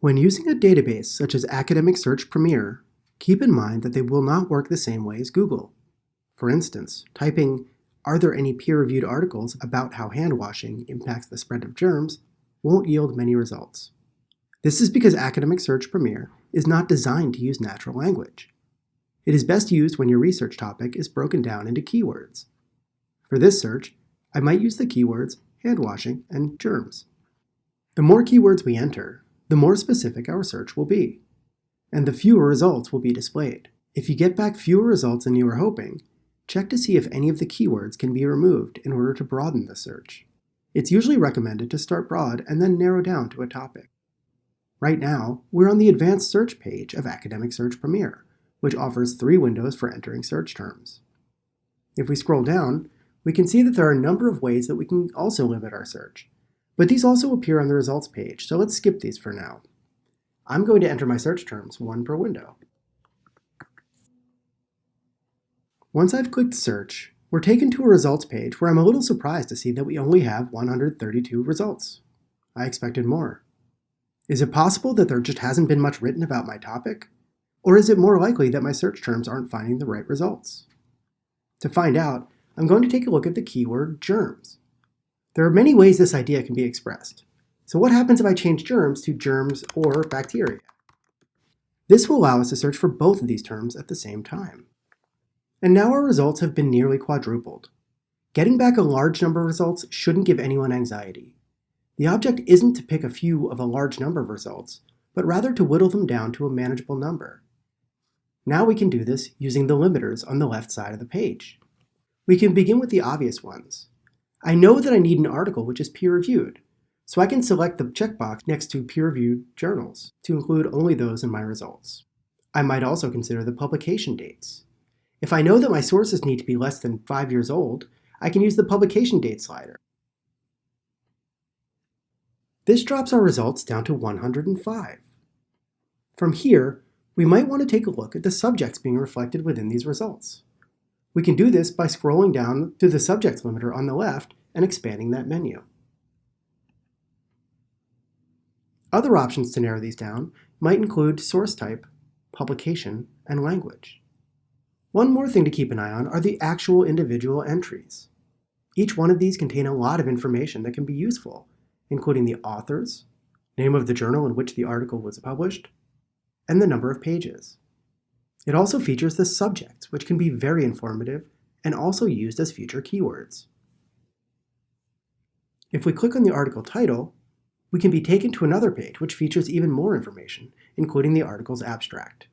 When using a database such as Academic Search Premier, keep in mind that they will not work the same way as Google. For instance, typing, are there any peer-reviewed articles about how hand washing impacts the spread of germs won't yield many results. This is because Academic Search Premier is not designed to use natural language. It is best used when your research topic is broken down into keywords. For this search, I might use the keywords hand washing and germs. The more keywords we enter, the more specific our search will be, and the fewer results will be displayed. If you get back fewer results than you were hoping, check to see if any of the keywords can be removed in order to broaden the search. It's usually recommended to start broad and then narrow down to a topic. Right now, we're on the Advanced Search page of Academic Search Premier, which offers three windows for entering search terms. If we scroll down, we can see that there are a number of ways that we can also limit our search. But these also appear on the results page, so let's skip these for now. I'm going to enter my search terms, one per window. Once I've clicked search, we're taken to a results page where I'm a little surprised to see that we only have 132 results. I expected more. Is it possible that there just hasn't been much written about my topic? Or is it more likely that my search terms aren't finding the right results? To find out, I'm going to take a look at the keyword germs. There are many ways this idea can be expressed. So what happens if I change germs to germs or bacteria? This will allow us to search for both of these terms at the same time. And now our results have been nearly quadrupled. Getting back a large number of results shouldn't give anyone anxiety. The object isn't to pick a few of a large number of results, but rather to whittle them down to a manageable number. Now we can do this using the limiters on the left side of the page. We can begin with the obvious ones. I know that I need an article which is peer-reviewed, so I can select the checkbox next to peer-reviewed journals to include only those in my results. I might also consider the publication dates. If I know that my sources need to be less than five years old, I can use the publication date slider. This drops our results down to 105. From here, we might want to take a look at the subjects being reflected within these results. We can do this by scrolling down to the subject limiter on the left and expanding that menu. Other options to narrow these down might include source type, publication, and language. One more thing to keep an eye on are the actual individual entries. Each one of these contain a lot of information that can be useful, including the authors, name of the journal in which the article was published, and the number of pages. It also features the subjects, which can be very informative and also used as future keywords. If we click on the article title, we can be taken to another page which features even more information, including the article's abstract.